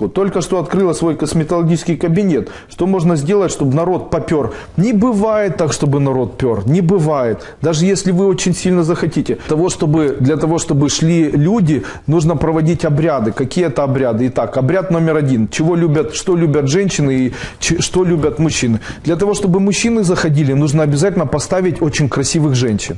Вот Только что открыла свой косметологический кабинет. Что можно сделать, чтобы народ попер? Не бывает так, чтобы народ пер. Не бывает. Даже если вы очень сильно захотите. Того, чтобы, для того, чтобы шли люди, нужно проводить обряды. Какие это обряды? Итак, обряд номер один. Чего любят, что любят женщины и что любят мужчины? Для того, чтобы мужчины заходили, нужно обязательно поставить очень красивых женщин.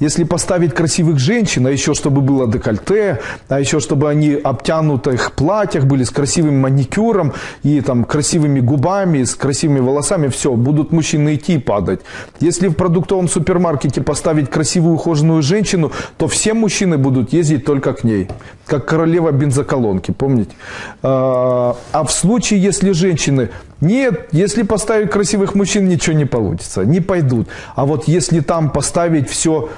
Если поставить красивых женщин, а еще чтобы было декольте, а еще чтобы они обтянутых платьях были с красивым маникюром и там красивыми губами, с красивыми волосами, все, будут мужчины идти и падать. Если в продуктовом супермаркете поставить красивую ухоженную женщину, то все мужчины будут ездить только к ней, как королева бензоколонки, помните? А а в случае, если женщины нет, если поставить красивых мужчин, ничего не получится, не пойдут. А вот если там поставить все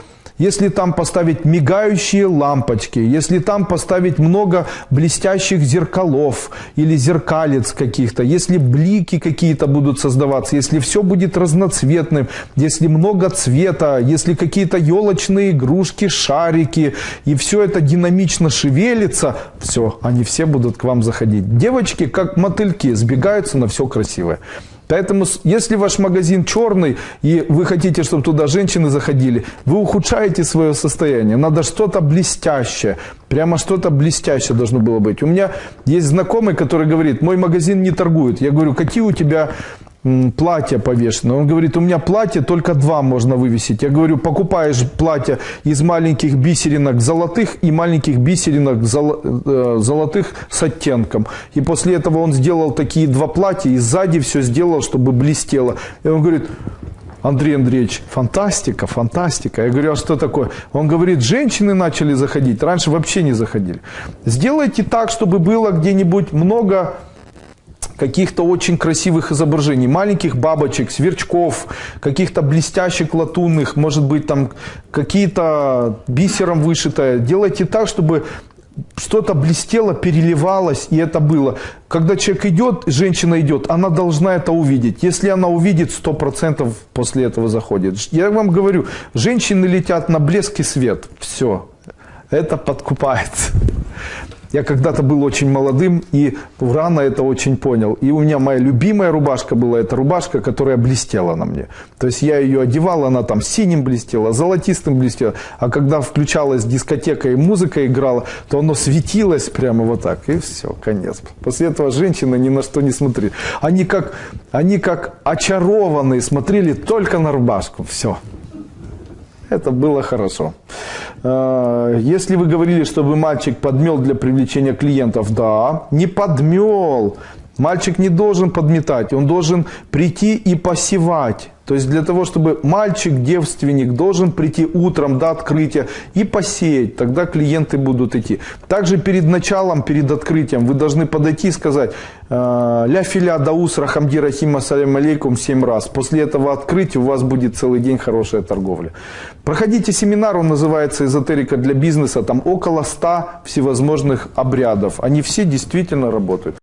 если там поставить мигающие лампочки, если там поставить много блестящих зеркалов или зеркалец каких-то, если блики какие-то будут создаваться, если все будет разноцветным, если много цвета, если какие-то елочные игрушки, шарики, и все это динамично шевелится, все, они все будут к вам заходить. Девочки, как мотыльки, сбегаются на все красивое. Поэтому, если ваш магазин черный, и вы хотите, чтобы туда женщины заходили, вы ухудшаете свое состояние. Надо что-то блестящее. Прямо что-то блестящее должно было быть. У меня есть знакомый, который говорит, мой магазин не торгует. Я говорю, какие у тебя платья повешены. Он говорит, у меня платья только два можно вывесить. Я говорю, покупаешь платья из маленьких бисеринок золотых и маленьких бисеринок э, золотых с оттенком. И после этого он сделал такие два платья и сзади все сделал, чтобы блестело. И он говорит, Андрей Андреевич, фантастика, фантастика. Я говорю, а что такое? Он говорит, женщины начали заходить, раньше вообще не заходили. Сделайте так, чтобы было где-нибудь много каких-то очень красивых изображений, маленьких бабочек, сверчков, каких-то блестящих латунных, может быть там какие-то бисером вышитое. Делайте так, чтобы что-то блестело, переливалось, и это было. Когда человек идет, женщина идет, она должна это увидеть. Если она увидит, 100% после этого заходит. Я вам говорю, женщины летят на блеск и свет. Все. Это подкупается. Я когда-то был очень молодым и рано это очень понял. И у меня моя любимая рубашка была, эта рубашка, которая блестела на мне. То есть я ее одевал, она там синим блестела, золотистым блестела. А когда включалась дискотека и музыка играла, то оно светилось прямо вот так. И все, конец. После этого женщины ни на что не смотрели. Они как, они как очарованные смотрели только на рубашку. Все. Это было хорошо. Э, Если вы говорили, чтобы мальчик подмел для привлечения клиентов, да, не подмел. Мальчик не должен подметать, он должен прийти и посевать. То есть для того, чтобы мальчик, девственник, должен прийти утром до открытия и посеять, тогда клиенты будут идти. Также перед началом, перед открытием вы должны подойти и сказать э, «Ля филя даус рахамди рахим ассалям алейкум» семь раз. После этого открытия у вас будет целый день хорошая торговля. Проходите семинар, он называется «Эзотерика для бизнеса». Там около 100 всевозможных обрядов. Они все действительно работают.